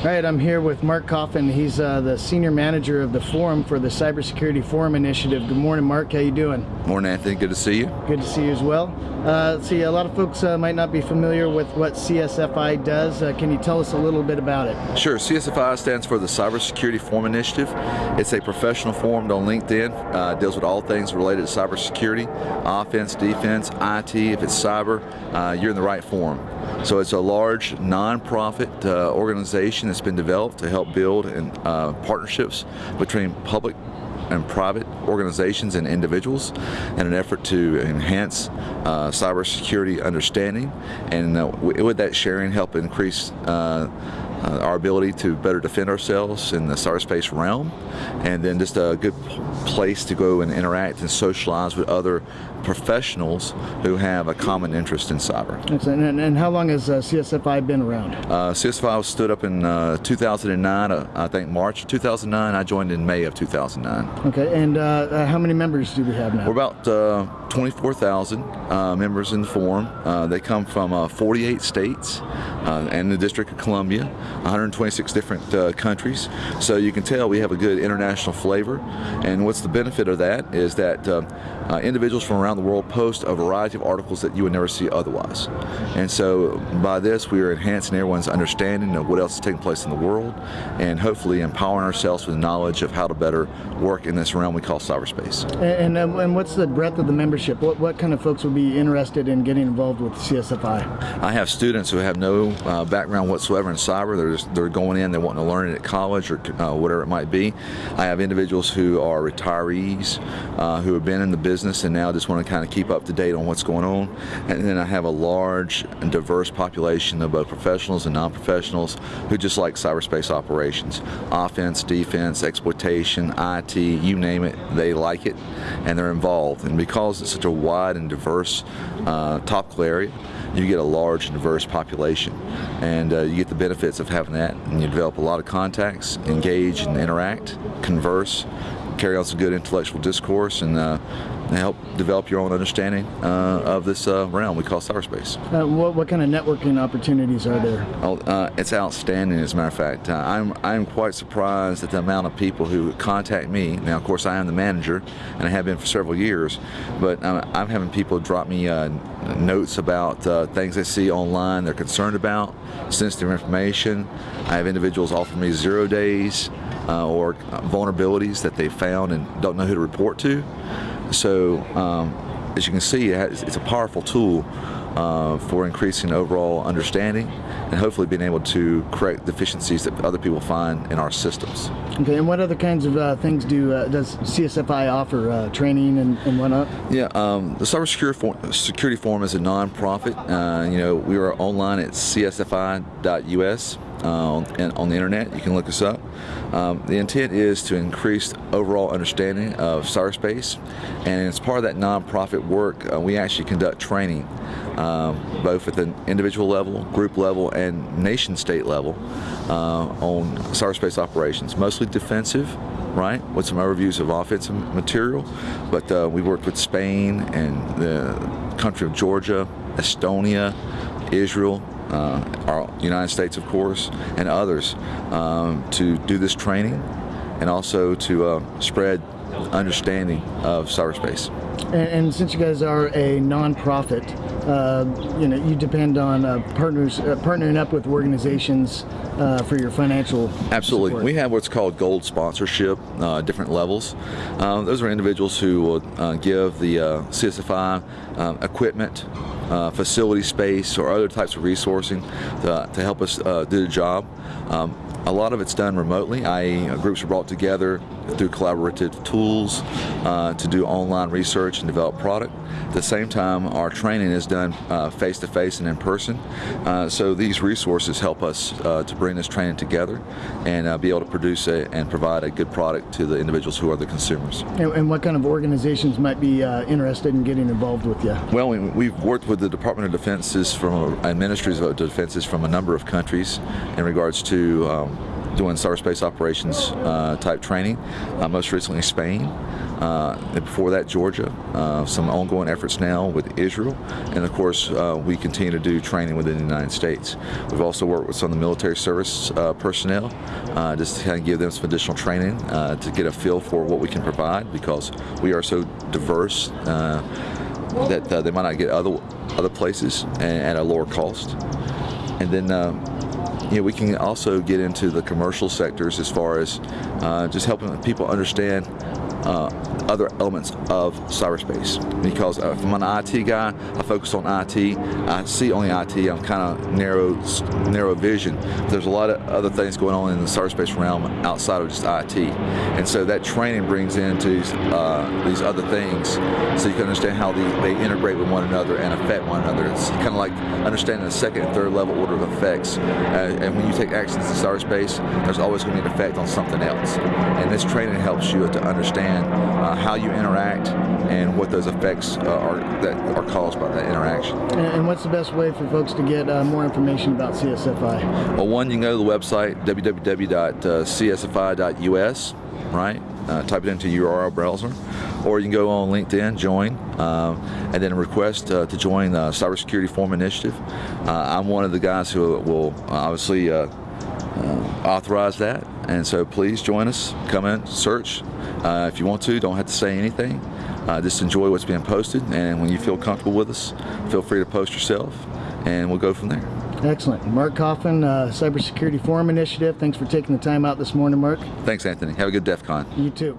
All right, I'm here with Mark Coffin. He's uh, the senior manager of the forum for the Cybersecurity Forum Initiative. Good morning, Mark. How you doing? Morning, Anthony. Good to see you. Good to see you as well. Uh, let's see, a lot of folks uh, might not be familiar with what CSFI does. Uh, can you tell us a little bit about it? Sure. CSFI stands for the Cybersecurity Forum Initiative. It's a professional forum on LinkedIn. Uh, deals with all things related to cybersecurity, offense, defense, IT. If it's cyber, uh, you're in the right forum. So it's a large nonprofit uh, organization that's been developed to help build and uh, partnerships between public and private organizations and individuals in an effort to enhance uh, cybersecurity understanding. And uh, with that sharing help increase uh, uh, our ability to better defend ourselves in the cyberspace realm and then just a good place to go and interact and socialize with other professionals who have a common interest in cyber. And, and how long has uh, CSFI been around? Uh, CSFI was stood up in uh, 2009, uh, I think March 2009. I joined in May of 2009. Okay, and uh, uh, how many members do we have now? We're about 24,000 members in the forum. they come from 48 states and the District of Columbia, 126 different countries. So you can tell we have a good international flavor. And what's the benefit of that is that individuals from around around the world post a variety of articles that you would never see otherwise. And so by this, we are enhancing everyone's understanding of what else is taking place in the world and hopefully empowering ourselves with knowledge of how to better work in this realm we call cyberspace. And, and, um, and what's the breadth of the membership? What, what kind of folks would be interested in getting involved with CSFI? I have students who have no uh, background whatsoever in cyber. They're, they're going in, they're wanting to learn it at college or uh, whatever it might be. I have individuals who are retirees uh, who have been in the business and now just want to kind of keep up to date on what's going on. And then I have a large and diverse population of both professionals and non-professionals who just like cyberspace operations. Offense, defense, exploitation, IT, you name it, they like it and they're involved. And because it's such a wide and diverse uh, topical area, you get a large and diverse population. And uh, you get the benefits of having that. And you develop a lot of contacts, engage and interact, converse, carry on some good intellectual discourse and uh, help develop your own understanding uh, of this uh, realm we call cyberspace. Uh, what, what, kind of networking opportunities are there? Oh, uh, it's outstanding as a matter of fact. Uh, I'm, I'm quite surprised at the amount of people who contact me. Now of course I am the manager and I have been for several years, but uh, I'm having people drop me notes about things they see online they're concerned about, sensitive information. I have individuals offer me zero days or vulnerabilities that they found and don't know who to report to. So um, as you can see, it's a powerful tool uh, for increasing overall understanding and hopefully being able to correct deficiencies that other people find in our systems. Okay, and what other kinds of uh, things do uh, does CSFI offer uh, training and, and whatnot? Yeah, um, the Cybersecurity Security Forum is a nonprofit. Uh, you know, we are online at csfi.us uh, on, on, the internet. You can look us up. Um, the intent is to increase overall understanding of cyberspace, and as part of that nonprofit work, uh, we actually conduct training, um, both at the individual level, group level, and nation-state level uh, on cyberspace operations, mostly defensive, right, with some overviews of offensive material, but uh, we worked with Spain and the country of Georgia, Estonia, Israel, our United States, of course, and others um, to do this training and also to uh, spread understanding of cyberspace. And, and, since you guys are a nonprofit, uh, you know, you depend on uh, partners uh, partnering up with organizations uh, for your financial Absolutely. Support. We have what's called gold sponsorship, uh, different levels. Those are individuals who will give the CSFI equipment, facility space, or other types of resourcing to, to help us do the job. Um, a lot of it's done remotely, i.e. groups are brought together through collaborative tools uh, to do online research and develop product. At the same time, our training is done face-to-face -face and in person. Uh, so these resources help us uh, to bring this training together and uh, be able to produce a, and provide a good product to the individuals who are the consumers. And, and what kind of organizations might be uh, interested in getting involved with you? Well, we, have worked with the Department of Defenses from and Ministries of Defenses from a number of countries in regards to um, doing cyberspace operations uh, type training, uh, most recently Spain. Uh, and before that, Georgia. Uh, some ongoing efforts now with Israel, and of course, uh, we continue to do training within the United States. We've also worked with some of the military service uh, personnel, just to kind of give them some additional training to get a feel for what we can provide because we are so diverse that they might not get other other places and at a lower cost. And then you know, we can also get into the commercial sectors as far as uh, just helping people understand uh, other elements of cyberspace. Because uh, if I'm an IT guy, I focus on IT. I see only IT. I'm kind of narrow, narrow vision. There's a lot of other things going on in the cyberspace realm outside of just IT, and so that training brings into uh, these other things, so you can understand how the, they integrate with one another and affect one another. It's kind of like understanding the second and third level order of effects. Uh, and when you take actions in cyberspace, there's always going to be an effect on something else. And this training helps you to understand uh, how you interact and what those effects uh, are that are caused by that interaction. And, and what's the best way for folks to get uh, more information about CSFI? Well, one, you can go to the website www.csfi.us, right? Uh, type it into your URL browser, or you can go on LinkedIn, join, um, and then request uh, to join the Cybersecurity Forum Initiative. Uh, I'm one of the guys who will obviously uh, uh, authorize that, and so please join us. Come in, search. Uh, if you want to, don't have to say anything. Uh, just enjoy what's being posted, and when you feel comfortable with us, feel free to post yourself, and we'll go from there. Excellent. Mark Coffin, uh, Cybersecurity Forum Initiative. Thanks for taking the time out this morning, Mark. Thanks, Anthony. Have a good DEF CON. You too.